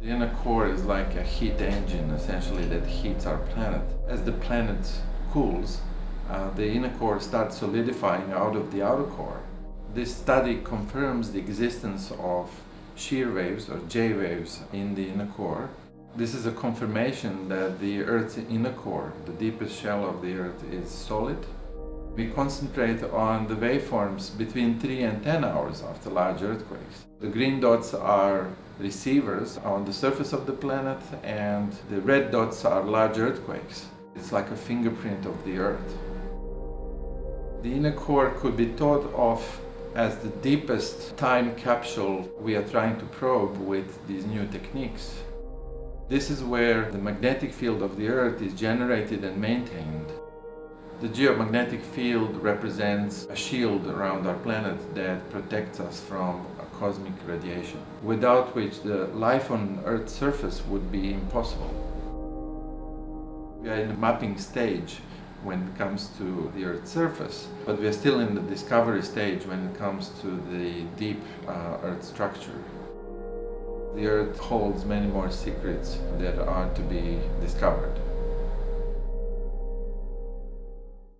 The inner core is like a heat engine, essentially, that heats our planet. As the planet cools, uh, the inner core starts solidifying out of the outer core. This study confirms the existence of shear waves or J waves in the inner core. This is a confirmation that the Earth's inner core, the deepest shell of the Earth, is solid. We concentrate on the waveforms between 3 and 10 hours after large earthquakes. The green dots are receivers on the surface of the planet and the red dots are large earthquakes. It's like a fingerprint of the Earth. The inner core could be thought of as the deepest time capsule we are trying to probe with these new techniques. This is where the magnetic field of the Earth is generated and maintained. The geomagnetic field represents a shield around our planet that protects us from cosmic radiation, without which the life on Earth's surface would be impossible. We are in the mapping stage when it comes to the Earth's surface, but we are still in the discovery stage when it comes to the deep uh, Earth structure. The Earth holds many more secrets that are to be discovered.